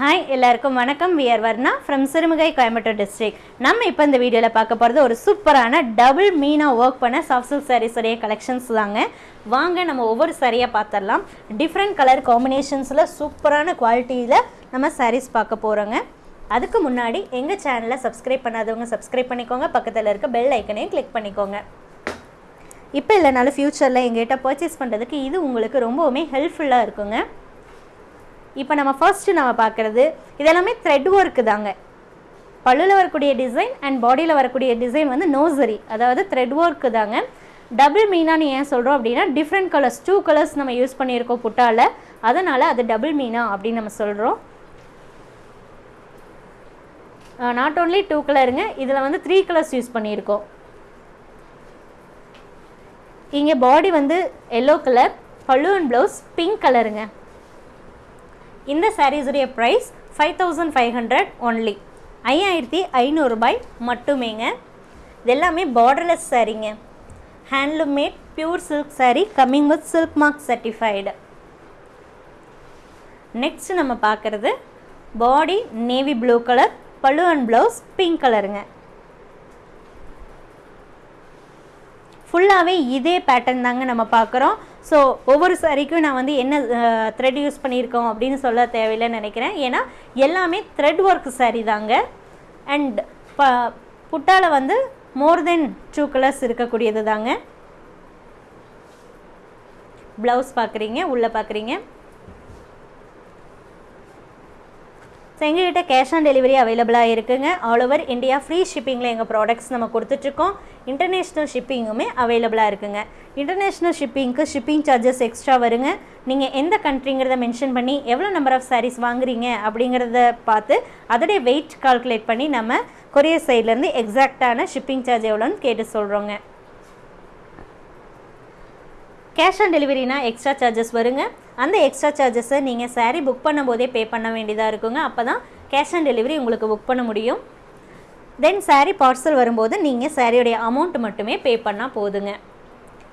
Hi எல்லாருக்கும் வணக்கம். We're Varna from Sirumugai Coimbatore district நம்ம இப்போ இந்த வீடியோவில் பார்க்க போகிறது ஒரு சூப்பரான டபுள் மீனாக ஒர்க் பண்ண சாஃப்ட் சில்க் சாரீஸுடைய கலெக்ஷன்ஸ் தாங்க. வாங்க நம்ம ஒவ்வொரு சாரியாக பார்த்துடலாம். டிஃப்ரெண்ட் கலர் காம்பினேஷன்ஸில் சூப்பரான குவாலிட்டியில் நம்ம சாரீஸ் பார்க்க போகிறோங்க அதுக்கு முன்னாடி எங்கள் சேனலை சப்ஸ்கிரைப் பண்ணாதவங்க சப்ஸ்கிரைப் பண்ணிக்கோங்க. பக்கத்தில் இருக்க பெல் ஐக்கனையும் கிளிக் பண்ணிக்கோங்க. இப்போ இல்லைனாலும் ஃப்யூச்சரில் எங்கள்கிட்ட பர்ச்சேஸ் பண்ணுறதுக்கு இது உங்களுக்கு ரொம்பவுமே ஹெல்ப்ஃபுல்லாக இருக்குங்க. இப்போ நம்ம ஃபர்ஸ்ட்டு நம்ம பார்க்குறது இதெல்லாமே த்ரெட் ஒர்க்கு தாங்க. பல்லுவில் வரக்கூடிய டிசைன் அண்ட் பாடியில் வரக்கூடிய டிசைன் வந்து நோசரி அதாவது த்ரெட் ஒர்க்கு தாங்க. டபுள் மீனான்னு ஏன் சொல்கிறோம் அப்படின்னா டிஃப்ரெண்ட் கலர்ஸ் டூ கலர்ஸ் நம்ம யூஸ் பண்ணியிருக்கோம் புட்டாவில் அதனால் அது டபுள் மீனா அப்படின்னு நம்ம சொல்கிறோம் நாட் ஓன்லி டூ கலருங்க இதில் வந்து த்ரீ கலர்ஸ் யூஸ் பண்ணியிருக்கோம். இங்கே பாடி வந்து yellow colour pallu and blouse pink கலருங்க இந்த சாரீஸுடைய price five thousand five hundred only ஐயாயிரத்தி ஐநூறுரூபாய் மட்டுமேங்க. இது எல்லாமே borderless சாரீங்க handloom made pure silk sari coming with silk mark certified next நம்ம பார்க்குறது body navy blue colour pallu and blouse pink கலருங்க ஃபுல்லாகவே இதே பேட்டர்ன் தாங்க நம்ம பார்க்குறோம். ஸோ ஒவ்வொரு சாரிக்கும் நான் வந்து என்ன த்ரெட் யூஸ் பண்ணியிருக்கோம் அப்படின்னு சொல்ல தேவையில்லைன்னு நினைக்கிறேன். ஏன்னா எல்லாமே த்ரெட் ஒர்க் சாரீ தாங்க. அண்ட் ப புட்டால வந்து மோர் தென் டூ கலர்ஸ் இருக்கக்கூடியது தாங்க. ப்ளவுஸ் பார்க்குறீங்க உள்ளே பார்க்குறீங்க. ஸோ எங்ககிட்ட கேஷ் ஆன் டெலிவரி அவைலபிளாக இருக்குங்க. ஆல் ஓவர் இந்தியா ஃப்ரீ ஷிப்பிங்கில் எங்கள் ப்ராடக்ட்ஸ் நம்ம கொடுத்துட்ருக்கோம். இன்டர்நேஷ்னல் ஷிப்பிங்குமே அவைலபிளாக இருக்குங்க. இன்டர்நேஷ்னல் ஷிப்பிங்க்கு ஷிப்பிங் சார்ஜஸ் எக்ஸ்ட்ரா வருங்க. நீங்கள் எந்த கண்ட்ரிங்கிறத மென்ஷன் பண்ணி எவ்வளோ நம்பர் ஆஃப் சாரீஸ் வாங்குறீங்க அப்படிங்கிறத பார்த்து அதோடைய வெயிட் கால்குலேட் பண்ணி நம்ம கொரியர் சைட்லேருந்து எக்ஸாக்டான ஷிப்பிங் சார்ஜ் எவ்வளோன்னு கேட்டு சொல்கிறோங்க கேஷ் ஆன் டெலிவரினா எக்ஸ்ட்ரா சார்ஜஸ் வருங்க. அந்த எக்ஸ்ட்ரா சார்ஜஸை நீங்கள் சாரீ புக் பண்ணும்போதே பே பண்ண வேண்டியதாக இருக்குங்க. அப்போ தான் கேஷ் ஆன் டெலிவரி உங்களுக்கு புக் பண்ண முடியும். தென் சாரீ பார்சல் வரும்போது நீங்கள் சாரியோடைய அமௌண்ட் மட்டுமே பே பண்ணால் போதுங்க.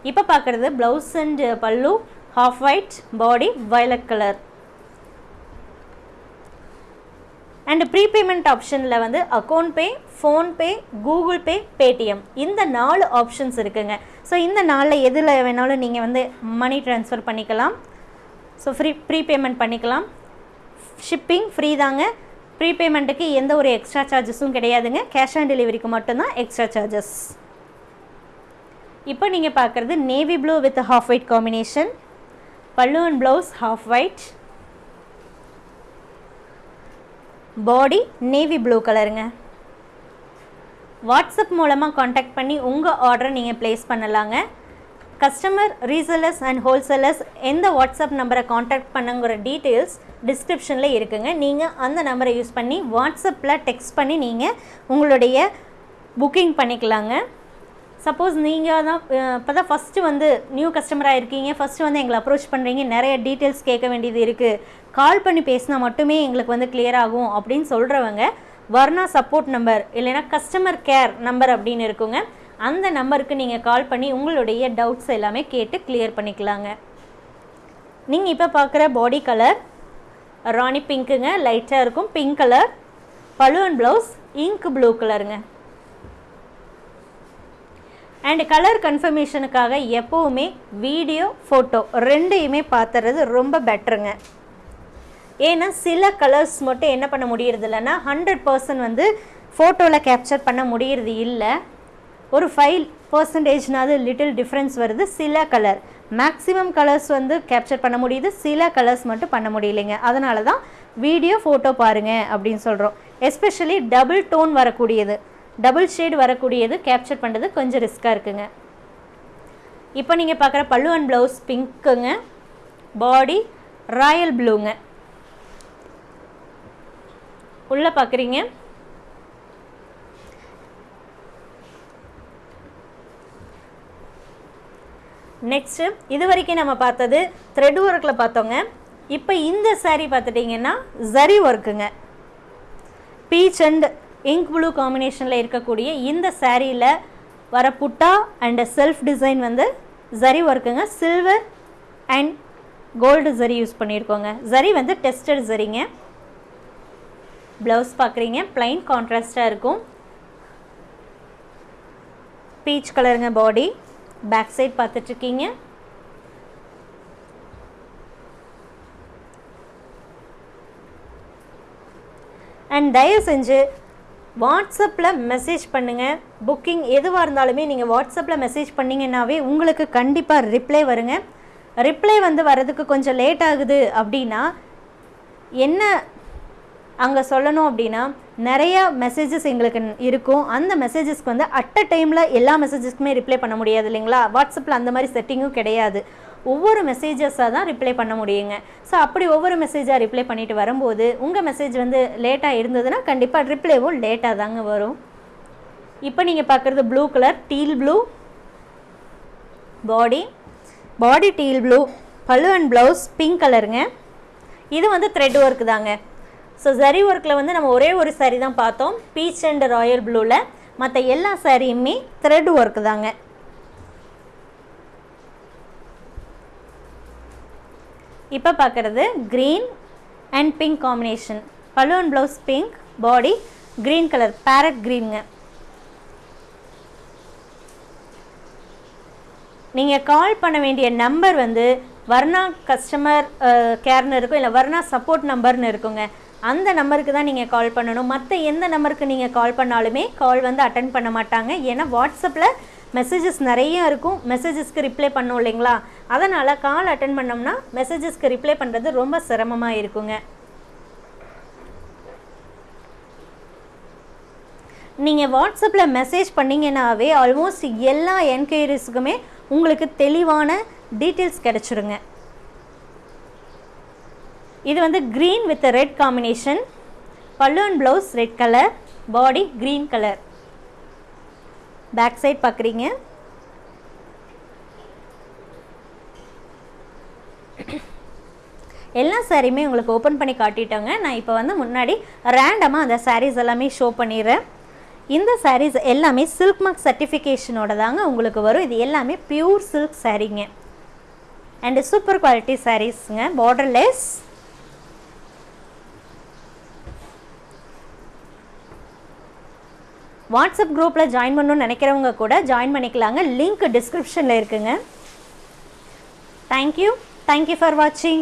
இப்போ பார்க்குறது blouse and pallu half white body violet colour and prepayment ஆப்ஷனில் வந்து account pay PhonePe Google Pay Paytm இந்த நாலு ஆப்ஷன்ஸ் இருக்குங்க. ஸோ இந்த நாளில் எதில் வேணாலும் நீங்கள் வந்து மணி ட்ரான்ஸ்ஃபர் பண்ணிக்கலாம். ஸோ ஃப்ரீ ப்ரீபேமெண்ட் பண்ணிக்கலாம். ஷிப்பிங் ஃப்ரீ தாங்க. ப்ரீபேமெண்ட்டுக்கு எந்த ஒரு எக்ஸ்ட்ரா சார்ஜஸும் கிடையாதுங்க. கேஷ் ஆன் டெலிவரிக்கு மட்டும்தான் எக்ஸ்ட்ரா சார்ஜஸ் இப்போ நீங்கள் பார்க்குறது navy blue with half white combination பல்லு and blouse half white body navy blue கலருங்க வாட்ஸ்அப் மூலமாக காண்டாக்ட் பண்ணி உங்கள் ஆர்டரை நீங்கள் ப்ளேஸ் பண்ணலாங்க. கஸ்டமர் ரீசெல்லர்ஸ் அண்ட் ஹோல்சேலர்ஸ் எந்த வாட்ஸ்அப் நம்பரை காண்டாக்ட் பண்ணுங்கிற டீட்டெயில்ஸ் டிஸ்கிரிப்ஷனில் இருக்குங்க. நீங்கள் அந்த நம்பரை யூஸ் பண்ணி வாட்ஸ்அப்பில் டெக்ஸ்ட் பண்ணி நீங்கள் உங்களுடைய புக்கிங் பண்ணிக்கலாங்க. சப்போஸ் நீங்கள் தான் இப்போ தான் ஃபஸ்ட்டு வந்து நியூ கஸ்டமராக இருக்கீங்க ஃபஸ்ட்டு வந்து எங்களை அப்ரோச் பண்ணுறீங்க நிறைய டீட்டெயில்ஸ் கேட்க வேண்டியது இருக்குது கால் பண்ணி பேசினா மட்டுமே எங்களுக்கு வந்து கிளியர் ஆகும் அப்படின்னு சொல்கிறவங்க வர்ணா சப்போர்ட் நம்பர் இல்லைன்னா கஸ்டமர் கேர் நம்பர் அப்படின்னு இருக்குங்க. அந்த நம்பருக்கு நீங்கள் கால் பண்ணி உங்களுடைய டவுட்ஸ் எல்லாமே கேட்டு கிளியர் பண்ணிக்கலாங்க. நீங்கள் இப்போ பார்க்குற பாடி கலர் ராணி பிங்க்குங்க லைட்டாக இருக்கும். பிங்க் கலர் பழு ப்ளவுஸ் இங்க் ப்ளூ கலருங்க அண்ட் கலர் கன்ஃபர்மேஷனுக்காக எப்போவுமே வீடியோ ஃபோட்டோ ரெண்டையுமே பார்த்துறது ரொம்ப பெட்டருங்க ஏன்னா சில கலர்ஸ் மட்டும் என்ன பண்ண முடியறது இல்லைன்னா ஹண்ட்ரட் பர்சன்ட் வந்து ஃபோட்டோவில் கேப்சர் பண்ண முடியறது இல்லை. ஒரு ஃபைவ் பர்சன்டேஜ்னாவது லிட்டில் டிஃப்ரென்ஸ் வருது சில கலர் மேக்ஸிமம் கலர்ஸ் வந்து கேப்சர் பண்ண முடியுது சில கலர்ஸ் மட்டும் பண்ண முடியலைங்க. அதனால தான் வீடியோ ஃபோட்டோ பாருங்கள் அப்படின்னு சொல்கிறோம் எஸ்பெஷலி டபுள் டோன் வரக்கூடியது. டபுள் ஷேட் வரக்கூடியது கேப்சர் பண்ணுறது கொஞ்சம் ரிஸ்க்காக இருக்குங்க. இப்போ நீங்கள் பார்க்குற பல்லு அண்ட் ப்ளவுஸ் பிங்க்குங்க பாடி ராயல் ப்ளூங்க உள்ளே பார்க்குறீங்க நெக்ஸ்ட்டு இது வரைக்கும் நம்ம பார்த்தது த்ரெட் ஒர்க்கில் பார்த்தோங்க. இப்போ இந்த சாரீ பார்த்துட்டிங்கன்னா ஜரி ஒர்க்குங்க பீச் அண்ட் இங்க் ப்ளூ காம்பினேஷனில் இருக்கக்கூடிய இந்த சாரியில் வர புட்டா அண்ட் செல்ஃப் டிசைன் வந்து zari ஒர்க்குங்க silver and gold zari use பண்ணியிருக்கோங்க. Zari வந்து டெஸ்டட் ஜரிங்க ப்ளவுஸ் பார்க்குறீங்க. ப்ளைன் கான்ட்ராஸ்டாக இருக்கும். பீச் கலருங்க பாடி பேக் சைட் பார்த்துட்ருக்கீங்க. அண்ட் தயவு செஞ்சு வாட்ஸ்அப்பில் மெசேஜ் பண்ணுங்கள் புக்கிங் எதுவாக இருந்தாலுமே நீங்கள் வாட்ஸ்அப்பில் மெசேஜ் பண்ணிங்கன்னாவே உங்களுக்கு கண்டிப்பாக ரிப்ளை வருங்க. ரிப்ளை வந்து வரதுக்கு கொஞ்சம் லேட் ஆகுது அப்படின்னா என்ன அங்கே சொல்லணும் அப்படின்னா நிறையா மெசேஜஸ் எங்களுக்கு இருக்கும். அந்த மெசேஜஸ்க்கு வந்து அட் அ டைமில் எல்லா மெசேஜஸ்க்குமே ரிப்ளை பண்ண முடியாது இல்லைங்களா? வாட்ஸ்அப்பில் அந்த மாதிரி செட்டிங்கும் கிடையாது. ஒவ்வொரு மெசேஜஸாக தான் ரிப்ளை பண்ண முடியுங்க. ஸோ அப்படி ஒவ்வொரு மெசேஜாக ரிப்ளை பண்ணிட்டு வரும்போது உங்கள் மெசேஜ் வந்து லேட்டாக இருந்ததுன்னா கண்டிப்பாக ரிப்ளைவும் லேட்டாக தாங்க வரும். இப்போ நீங்கள் பார்க்குறது blue colour teal blue body body teal blue pallu and blouse pink கலருங்க இது வந்து த்ரெட் ஒர்க் தாங்க. ஸோ சரி ஒர்க்கில் வந்து நம்ம ஒரே ஒரு சாரீ தான் பார்த்தோம். பீச் அண்ட் ராயல் ப்ளூவில் மற்ற எல்லா சாரியுமே த்ரெட் ஒர்க் தாங்க. இப்போ பார்க்குறது green and pink combination pallu blouse pink body green colour parrot க்ரீனுங்க நீங்கள் கால் பண்ண வேண்டிய நம்பர் வந்து வர்ணா கஸ்டமர் கேர்னு இருக்கும் இல்லை வர்ணா சப்போர்ட் நம்பர்னு இருக்குங்க. அந்த நம்பருக்கு தான் நீங்கள் கால் பண்ணணும். மற்ற எந்த நம்பருக்கு நீங்கள் கால் பண்ணாலுமே கால் வந்து அட்டன் பண்ண மாட்டாங்க. ஏன்னா வாட்ஸ்அப்பில் மெசேஜஸ் நிறைய இருக்கும். மெசேஜஸ்க்கு ரிப்ளை பண்ணோம் இல்லைங்களா? அதனால் கால் அட்டன் பண்ணோம்னா மெசேஜஸ்க்கு ரிப்ளை பண்ணுறது ரொம்ப சிரமமாக இருக்குங்க. நீங்கள் வாட்ஸ்அப்பில் மெசேஜ் பண்ணிங்கன்னாவே ஆல்மோஸ்ட் எல்லா என்கொயரிஸுக்குமே உங்களுக்கு தெளிவான டீட்டெயில்ஸ் கிடச்சிருங்க. இது வந்து green with red combination pallu and blouse red colour body green colour back side பார்க்குறீங்க எல்லா சாரியுமே உங்களுக்கு ஓப்பன் பண்ணி காட்டிட்டோங்க. நான் இப்போ வந்து முன்னாடி ரேண்டமாக அந்த சாரீஸ் எல்லாமே ஷோ பண்ணிடுறேன். இந்த சாரீஸ் எல்லாமே சில்க் மார்க் சர்டிஃபிகேஷனோட தாங்க உங்களுக்கு வரும். இது எல்லாமே பியூர் சில்க் சாரீங்க அண்டு சூப்பர் குவாலிட்டி சாரீஸுங்க பார்டர்லெஸ் வாட்ஸ்அப் குரூப்பில் ஜாயின் பண்ணணும்னு நினைக்கிறவங்க கூட ஜாயின் பண்ணிக்கலாங்க. லிங்க் டிஸ்கிரிப்ஷனில் இருக்குங்க. தேங்க்யூ தேங்க்யூ ஃபார் வாட்சிங்